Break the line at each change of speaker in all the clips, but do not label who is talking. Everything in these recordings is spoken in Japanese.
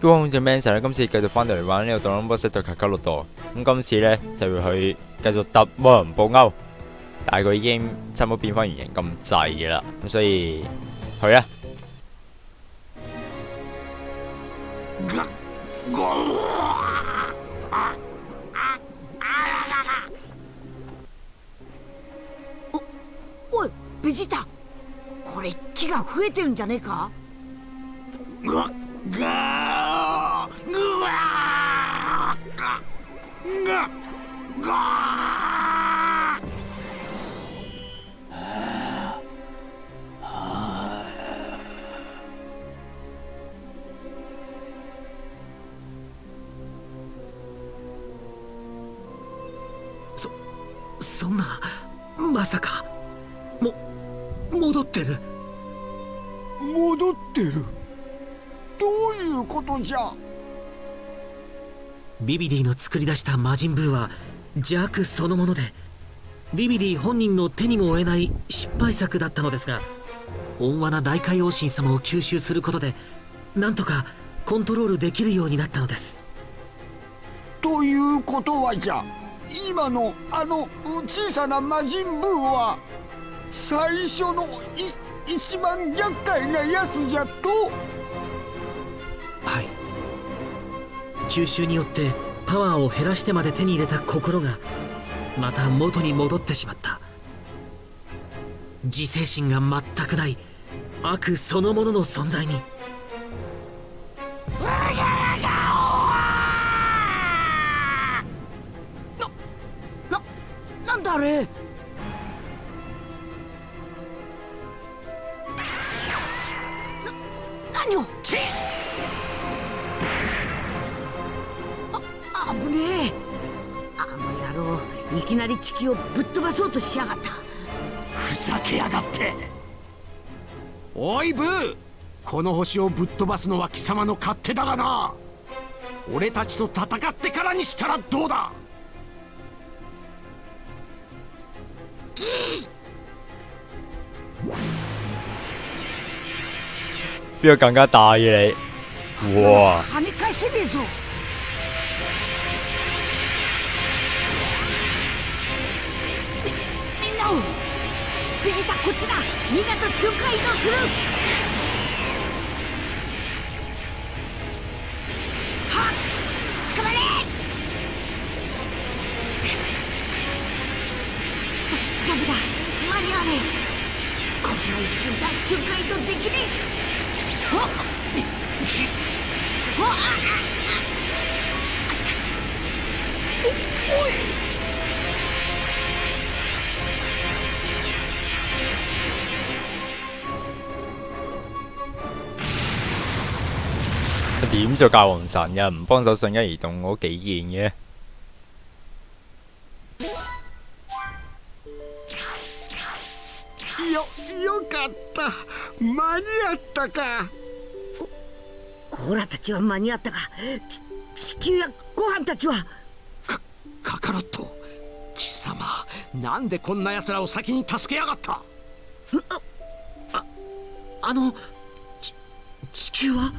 都好似 Manson 咧，今次繼續翻到嚟玩呢個《Dragon Ball Z》對卡卡洛多，咁今次咧就要去繼續揼魔人布歐，但係佢已經差唔多變翻原形咁滯啦，咁所以去啦。
おいベジータこれ木が増えてるんじゃねえか
がが
そんなまさか。も戻ってる。
戻ってる。どういうことじゃ？
ビビディの作り出した魔人ブーは邪悪そのものでビビディ本人の手にも負えない失敗作だったのですが温和な大海王神様を吸収することでなんとかコントロールできるようになったのです。
ということはじゃ今のあの小さな魔人ブーは最初のい一番厄介なやつじゃと？
はい吸収によってパワーを減らしてまで手に入れた心がまた元に戻ってしまった。自制心が全くない悪そのものの存在に。
ななんだあれ？な何を？郎いきなり地球をぶっ飛ばそうとしやがった。
ふざけやがって。おいブー。この星をぶっ飛ばすのは貴様の勝手だがな。俺たちと戦ってからにしたらどうだ。
邊個更加大嘅你？哇！
跳ね返せねえぞみみんなをベジタこっちだ。みんなと瞬間移動する。はっ。捕まれ。だダメだ。間に合わねえ。こんな一瞬じゃ瞬間移動できねえ。はっ。わあ
點做教皇神嘅？唔幫手瞬間移動嗰幾件嘅？
よよかった。間に合ったか。
オラたちは間に合ったがち地球やご飯たちは。
カカロット貴様なんでこんな奴らを先に助けやがった？
あのち地球は？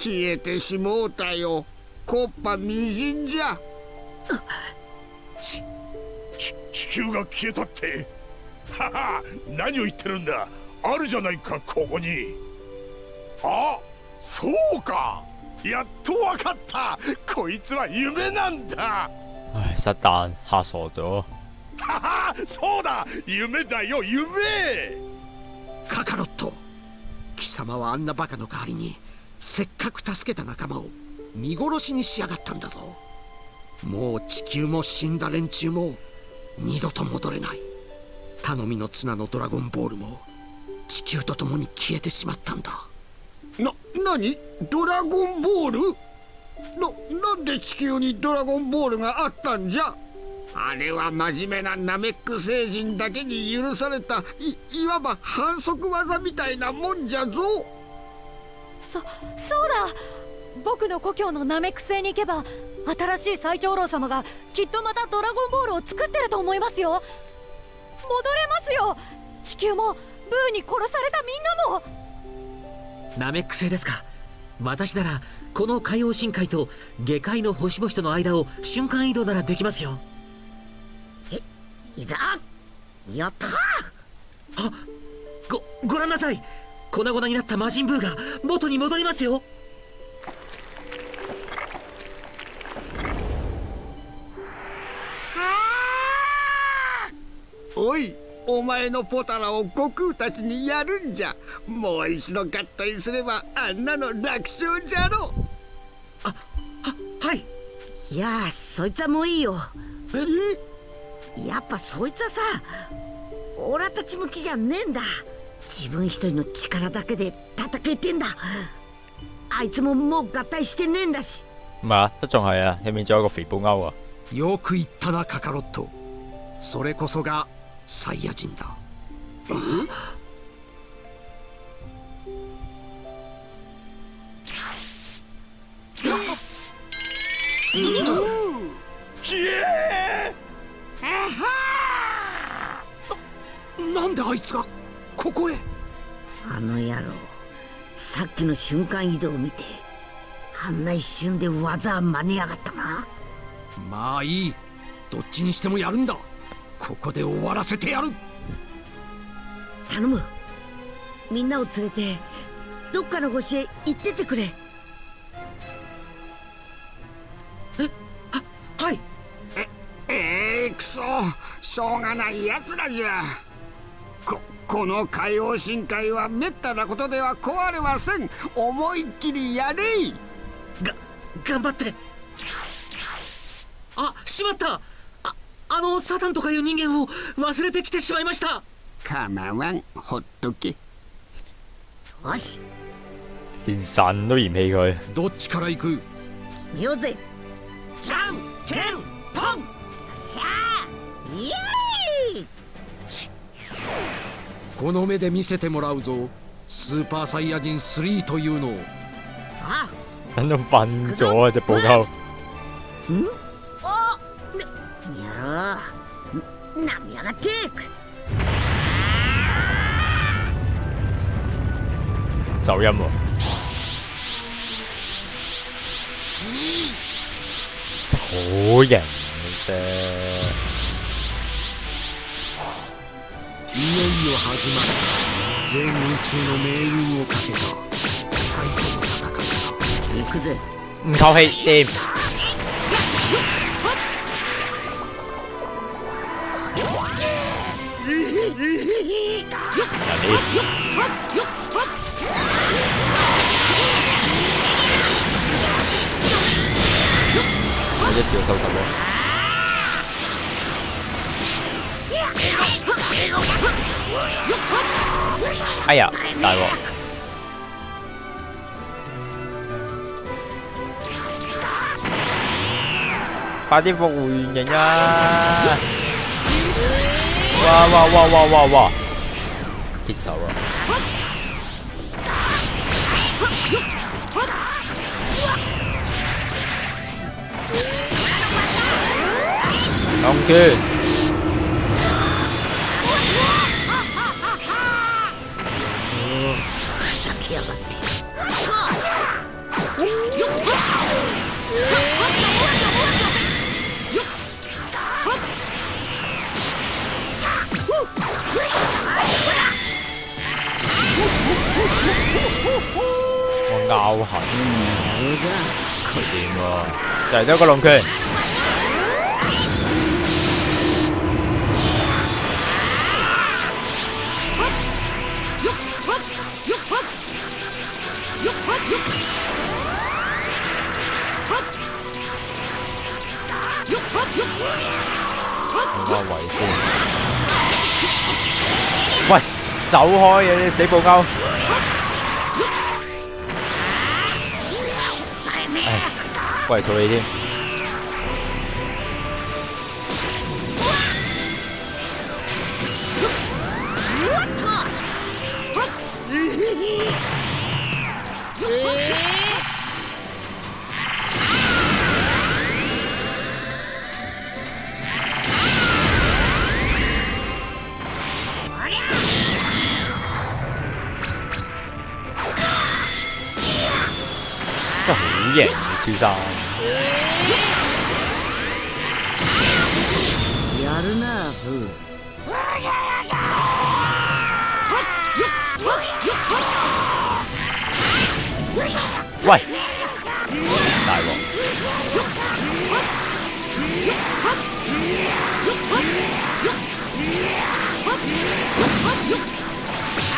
消えてしもうたよ。コッパみじんじゃ。
ち地球が消えたって。はは何を言ってるんだ。あるじゃないかここに。あそうか。やっとわかった。こいつは夢なんだ。
唉，失蛋嚇傻咗。
ははそうだ。夢だよ夢。
カカロット。貴様はあんなバカの代わりにせっかく助けた仲間を見殺しにしやがったんだぞ。もう地球も死んだ連中も二度と戻れない。頼みの綱のドラゴンボールも地球と共に消えてしまったんだ。な、何？ドラゴンボール？な、なんで地球にドラゴンボールがあったんじゃ？あれは真面目なナメック星人だけに許されたいいわば反則技みたいなもんじゃぞ。
そそうだ。僕の故郷のナメック星に行けば新しい最長老様がきっとまたドラゴンボールを作ってると思いますよ。戻れますよ。地球もブーに殺されたみんなも。
ナメック星ですか？私ならこの海洋深海と下界の星々との間を瞬間移動ならできますよ。
いざやった
ごご覧なさい粉々になった魔人ブーが元に戻りますよ。
おいお前のポタラを悟空たちにやるんじゃ。もう一度合体すればあんなの楽勝じゃろ。
はい。
いやあそいつはもういいよ。やっぱそいつはさオラたち向きじゃねえんだ自分一人の力だけで戦えてんだ。あいつももう合体してねえんだし。
唔係啊，都仲係啊，入面仲有個肥布歐啊。
よく言ったなカカロット。それこそがサイヤ人だ。
ひえ
なんであいつがここへ。
あの野郎さっきの瞬間移動を見てあんな一瞬で技真似やがったな。
まあいい。どっちにしてもやるんだ。ここで終わらせてやる。
頼む。みんなを連れてどっかの星へ行っててくれ。
はい。
ええくそ。しょうがないやつらじゃここの海洋深海はめったなことでは壊れません。思いっきりやれ
が頑張って。あしまった。ああのサタンとかいう人間を忘れてきてしまいました。
構わんほっとけ。
よし。
連神都嫌棄佢。
どっちから行く？
見ようぜ。じゃんけんぽん。よっしゃー。イエー
この目で見せてもらうぞスーパーサイヤ人3というのを
あ
等到瞓咗啊！只布歐。
おねやろうなみやがって
走音喎。好型嘅啫。
いよいよ始まる全宇宙の命運をかけた最後の戦いだ。
行くぜ。
唔透氣掂。人一次就收拾咯。哎呀，大鑊！快啲復活原形啊！哇哇哇哇哇哇！結手啊！龍拳，
ふざけやがって
我拗痕，佢掂喎，就係得一個龍拳。換翻位先。喂，走開嘅你死布歐！唉，過嚟嘈你添。 真係好型超生。
やるなフー
喂，大鑊！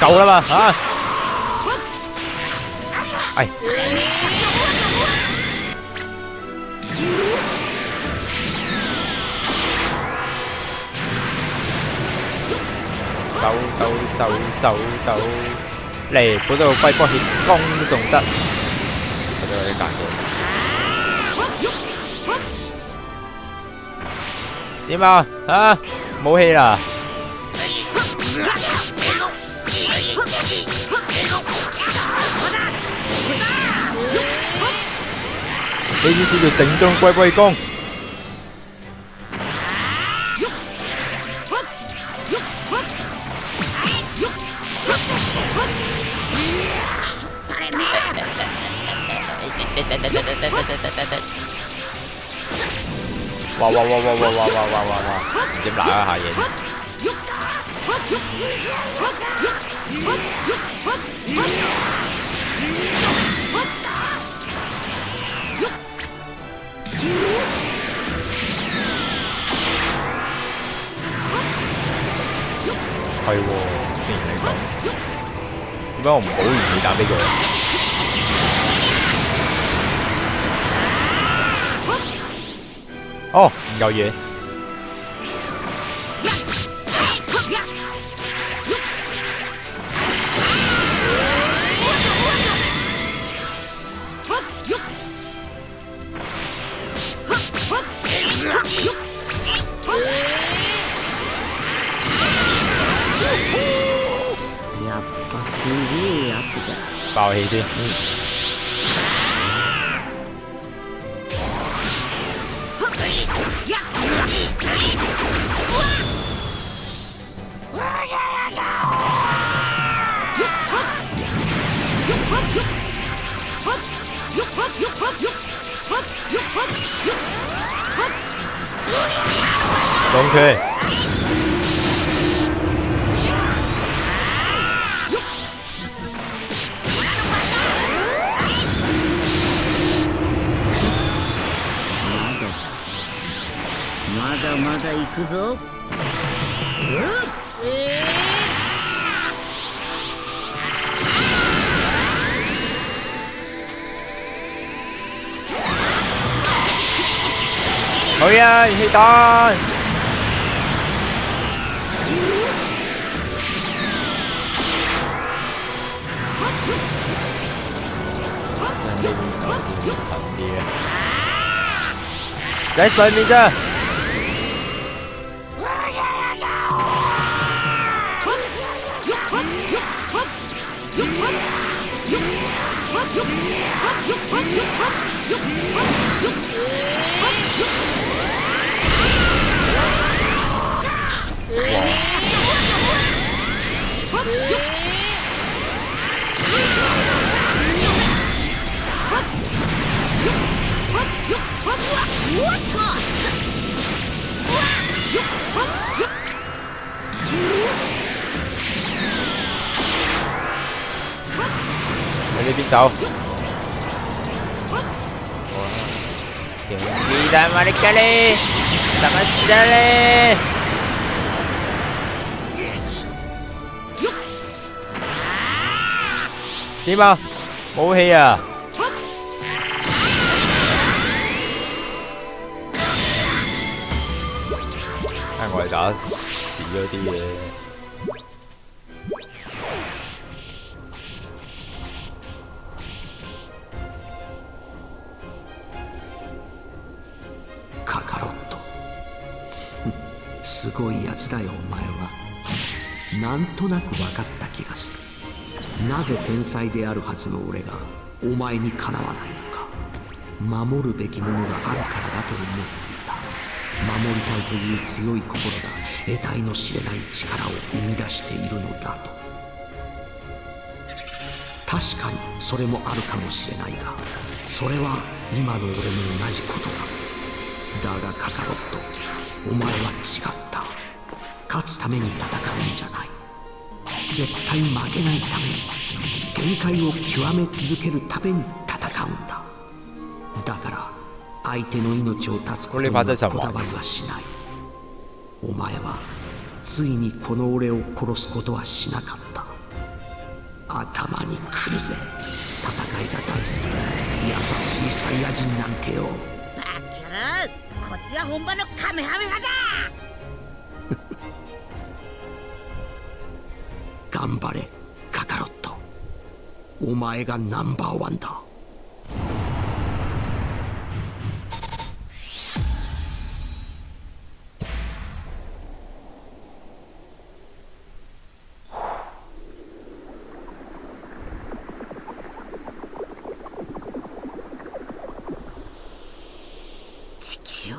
夠啦嘛嚇！哎，走走走走走，嚟嗰度龜波血攻都仲得，我都有啲間過。點啊？啊，冇氣啦！呢啲先叫正宗龜波氣功。哇哇哇哇哇哇哇哇哇哇！唔知揦一下嘢。咁样我唔好唔会打俾佢哦唔够嘢
不好意思嗯くぞ
おやいひとー Trái xoay mình Damarikali Damastali Timo Move here Ai ngồi đã xịn 咗啲嘢
なんとなく分かった気がする。なぜ天才であるはずの俺がお前にかなわないのか。守るべきものがあるからだと思っていた。守りたいという強い心が得体の知れない力を生み出しているのだと。確かにそれもあるかもしれないがそれは今の俺も同じことだ。だがカカロットお前は違った。勝つために戦うんじゃない。絶対負けないために限界を極め続けるために戦うんだ。だから相手の命を絶つことにはこだわりはしない。お前はついにこの俺を殺すことはしなかった。頭にくるぜ。戦いが大好きな優しいサイヤ人なんてよ。
バキャロこっちは本場のカメハメハだ
頑張れカカロット。お前がナンバーワンだ。
チキショウ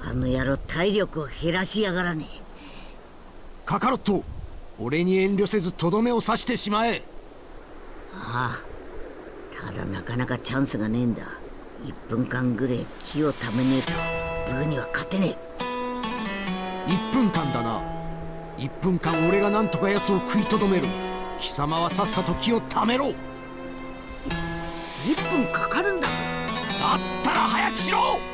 あの野郎体力を減らしやがらね。
カカロット俺に遠慮せずとどめを刺してしまえ。
ああただなかなかチャンスがねえんだ。1分間ぐらい気をためねえとブーには勝てね
1分間だな。1分間俺がなんとか奴を食いとどめる。貴様はさっさと気をためろ。
え1分かかるんだぞ。
だったら早くしろ